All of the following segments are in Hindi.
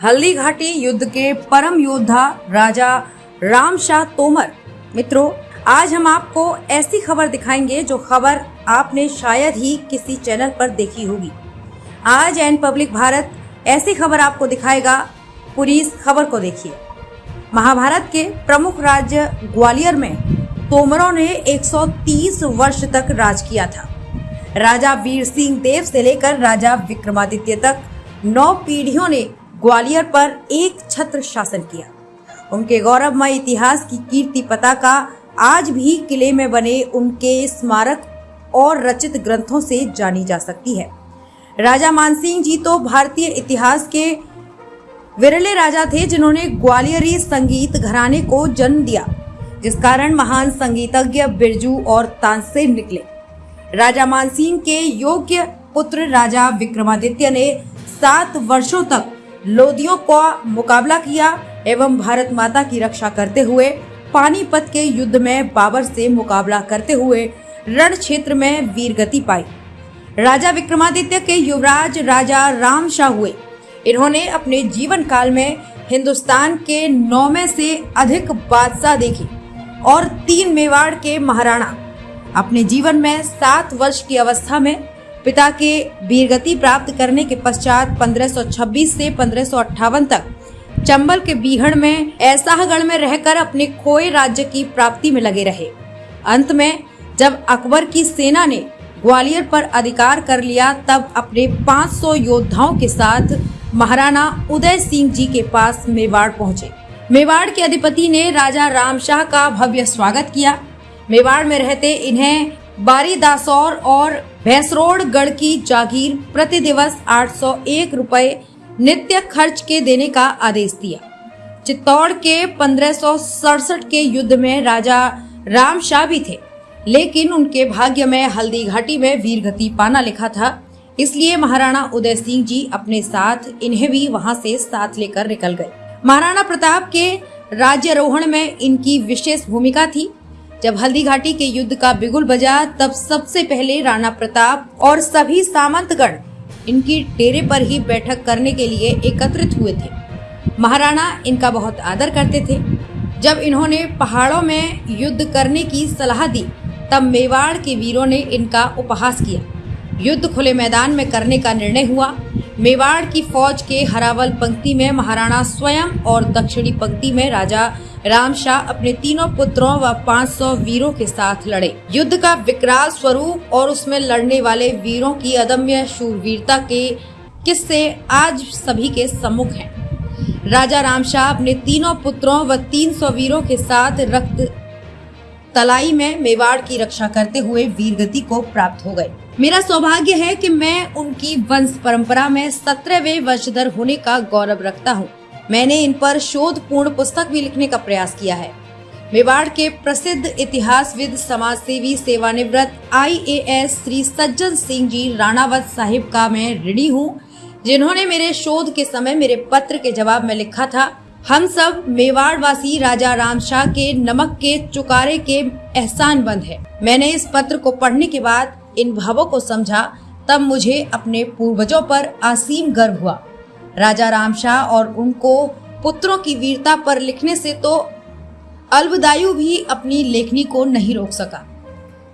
हल्दी घाटी युद्ध के परम योद्धा राजा राम शाह तोमर। मित्रों, आज हम आपको ऐसी खबर दिखाएँगे जो खबर आपने शायद ही किसी चैनल पर देखी होगी। आज एन पब्लिक भारत ऐसी खबर आपको दिखाएगा, पूरी खबर को देखिए। महाभारत के प्रमुख राज्य ग्वालियर में तोमरों ने 130 वर्ष तक राज किया था। राजा वीर सिंह देव से लेकर राजा विक्रमादित्य तक नौ पीढ़ियों ने ग्वालियर पर एक छत्र शासन किया। उनके गौरवमय इतिहास की कीर्ति पताका आज भी किले में बने उनके स्मारक और रचित ग्रंथों से जानी जा सकती है। राजा मानसिंह जी तो भारतीय इतिहास के विरले राजा थे जिन्होंने ग्वालियरी संगीत घराने को जन्म दिया, जिस कारण महान संगीतज्ञ बिरजू और तानसेन निकले। राजा मानसिंह के योग्य पुत्र राजा विक्रमादित्य ने सात वर्षों तक लोदियों का मुकाबला किया एवं भारत माता की रक्षा करते हुए पानीपत के युद्ध में बाबर से मुकाबला करते हुए रण क्षेत्र में वीर गति पाई। राजा विक्रमादित्य के युवराज राजा राम शाह हुए। इन्होंने अपने जीवन काल में हिंदुस्तान के नौ में से अधिक बादशाह देखे और तीन मेवाड़ के महाराणा। अपने जीवन में सात वर्ष की अवस्था में पिता के वीरगति प्राप्त करने के पश्चात 1526 से पंद्रह तक चंबल के बीहड़ में, ऐसाहगढ़ में रहकर अपने खोए राज्य की प्राप्ति में लगे रहे। अंत में, जब अकबर की सेना ने ग्वालियर पर अधिकार कर लिया, तब अपने 500 योद्धाओं के साथ महाराणा उदय सिंह जी के पास मेवाड़ पहुँचे। मेवाड़ के अधिपति ने राजा राम शाह का भव्य स्वागत किया। मेवाड़ में रहते इन्हें बारी दासौर और भैंसरोड गढ़ की जागीर प्रति दिवस 801 रुपए नित्य खर्च के देने का आदेश दिया। चित्तौड़ के पंद्रह के युद्ध में राजा राम शाह भी थे, लेकिन उनके भाग्य में हल्दी घाटी में वीर गति पाना लिखा था। इसलिए महाराणा उदय सिंह जी अपने साथ इन्हें भी वहाँ से साथ लेकर निकल गए। महाराणा प्रताप के राज्यरोहण में इनकी विशेष भूमिका थी। जब हल्दी घाटी के युद्ध का बिगुल बजा, तब सबसे पहले राणा प्रताप और सभी सामंतगण इनकी डेरे पर ही बैठक करने के लिए एकत्रित हुए थे। महाराणा इनका बहुत आदर करते थे। जब इन्होंने पहाड़ों में युद्ध करने की सलाह दी, तब मेवाड़ के वीरों ने इनका उपहास किया। युद्ध खुले मैदान में करने का निर्णय हुआ। मेवाड़ की फौज के हरावल पंक्ति में महाराणा स्वयं और दक्षिणी पंक्ति में राजा राम शाह अपने तीनों पुत्रों व 500 वीरों के साथ लड़े युद्ध का विकराल स्वरूप और उसमें लड़ने वाले वीरों की अदम्य शूरवीरता के किस्से आज सभी के सम्मुख हैं। राजा राम शाह अपने तीनों पुत्रों व 300 वीरों के साथ रक्त तलाई में मेवाड़ की रक्षा करते हुए वीरगति को प्राप्त हो गए। मेरा सौभाग्य है कि मैं उनकी वंश परंपरा में सत्रहवे वंशधर होने का गौरव रखता हूँ। मैंने इन पर शोध पूर्ण पुस्तक भी लिखने का प्रयास किया है। मेवाड़ के प्रसिद्ध इतिहासविद समाज सेवी सेवानिवृत्त आईएएस श्री सज्जन सिंह जी राणावत साहिब का मैं ऋणी हूँ, जिन्होंने मेरे शोध के समय मेरे पत्र के जवाब में लिखा था हम सब मेवाड़ वासी राजा राम शाह के नमक के चुकारे के एहसान बंद है। मैंने इस पत्र को पढ़ने के बाद इन भावों को समझा, तब मुझे अपने पूर्वजों पर असीम गर्व हुआ। राजा राम शाह और उनको पुत्रों की वीरता पर लिखने से तो अल्बदायु भी अपनी लेखनी को नहीं रोक सका।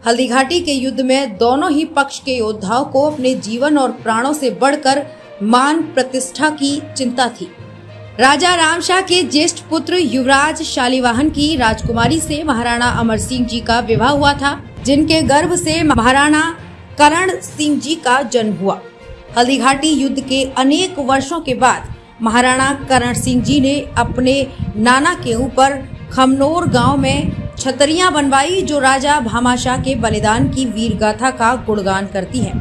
हल्दी घाटी के युद्ध में दोनों ही पक्ष के योद्धाओं को अपने जीवन और प्राणों से बढ़कर मान प्रतिष्ठा की चिंता थी। राजा राम शाह के ज्येष्ठ पुत्र युवराज शालीवाहन की राजकुमारी से महाराणा अमर सिंह जी का विवाह हुआ था, जिनके गर्भ से महाराणा करण सिंह जी का जन्म हुआ। हल्दी घाटी युद्ध के अनेक वर्षों के बाद महाराणा करण सिंह जी ने अपने नाना के ऊपर खमनोर गाँव में छतरियाँ बनवाई, जो राजा भामाशाह के बलिदान की वीर गाथा का गुणगान करती है।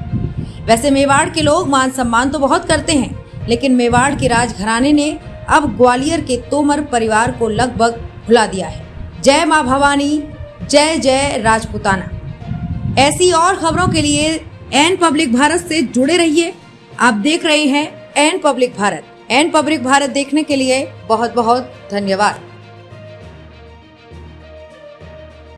वैसे मेवाड़ के लोग मान सम्मान तो बहुत करते हैं, लेकिन मेवाड़ के राजघराने ने अब ग्वालियर के तोमर परिवार को लगभग भुला दिया है। जय माँ भवानी, जय जय राजपुताना। ऐसी और खबरों के लिए एन पब्लिक भारत से जुड़े रहिए। आप देख रहे हैं N public Bharat. N public Bharat देखने के लिए बहुत बहुत धन्यवाद।